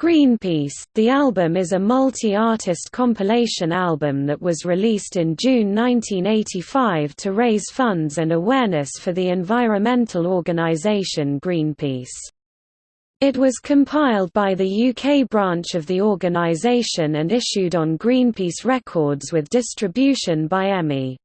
Greenpeace, the album is a multi-artist compilation album that was released in June 1985 to raise funds and awareness for the environmental organisation Greenpeace. It was compiled by the UK branch of the organisation and issued on Greenpeace Records with distribution by EMI.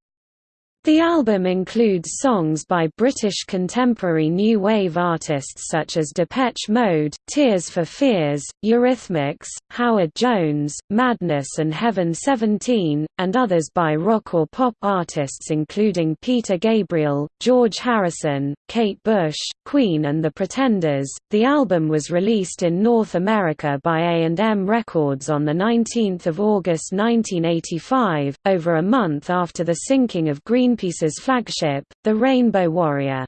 The album includes songs by British contemporary new wave artists such as Depeche Mode, Tears for Fears, Eurythmics, Howard Jones, Madness and Heaven 17, and others by rock or pop artists including Peter Gabriel, George Harrison, Kate Bush, Queen and The Pretenders. The album was released in North America by A&M Records on the 19th of August 1985, over a month after the sinking of Green Greenpeace's flagship, the Rainbow Warrior.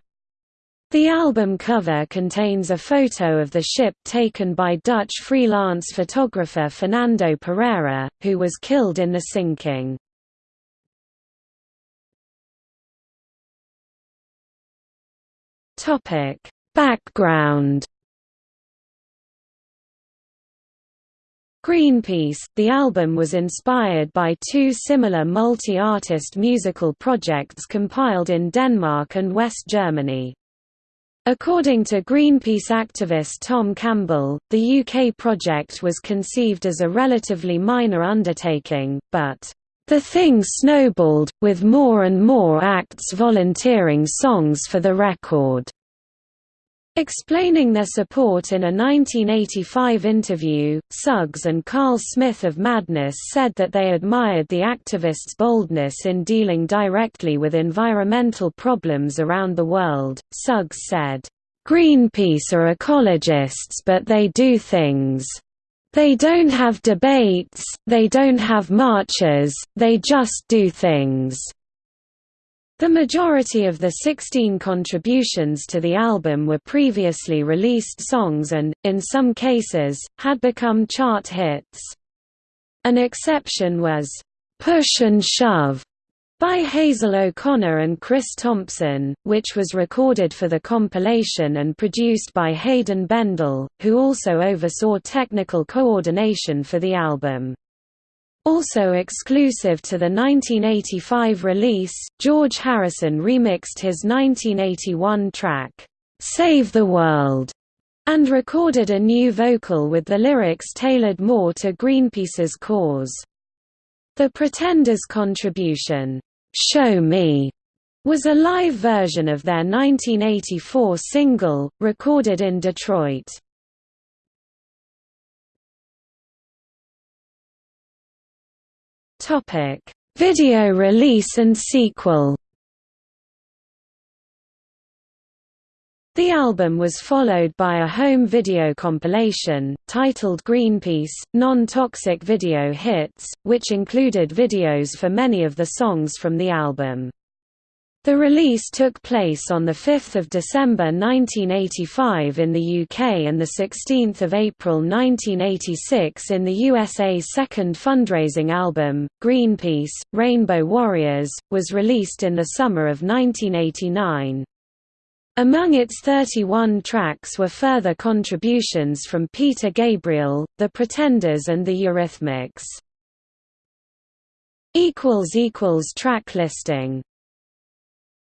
The album cover contains a photo of the ship taken by Dutch freelance photographer Fernando Pereira, who was killed in the sinking. Background Greenpeace, the album was inspired by two similar multi-artist musical projects compiled in Denmark and West Germany. According to Greenpeace activist Tom Campbell, the UK project was conceived as a relatively minor undertaking, but the thing snowballed, with more and more acts volunteering songs for the record. Explaining their support in a 1985 interview, Suggs and Carl Smith of Madness said that they admired the activists' boldness in dealing directly with environmental problems around the world. Suggs said, Greenpeace are ecologists but they do things. They don't have debates, they don't have marches, they just do things. The majority of the 16 contributions to the album were previously released songs and, in some cases, had become chart hits. An exception was, "'Push and Shove' by Hazel O'Connor and Chris Thompson, which was recorded for the compilation and produced by Haydn Bendall, who also oversaw technical coordination for the album. Also exclusive to the 1985 release, George Harrison remixed his 1981 track, "'Save the World' and recorded a new vocal with the lyrics tailored more to Greenpeace's cause. The Pretenders' contribution, "'Show Me' was a live version of their 1984 single, recorded in Detroit. Topic: Video release and sequel. The album was followed by a home video compilation, titled Greenpeace, Non-Toxic Video Hits, which included videos for many of the songs from the album. The release took place on 5 December 1985 in the UK and 16 April 1986 in the USA's second fundraising album, Greenpeace, Rainbow Warriors, was released in the summer of 1989. Among its 31 tracks were further contributions from Peter Gabriel, The Pretenders and the Eurythmics. Track listing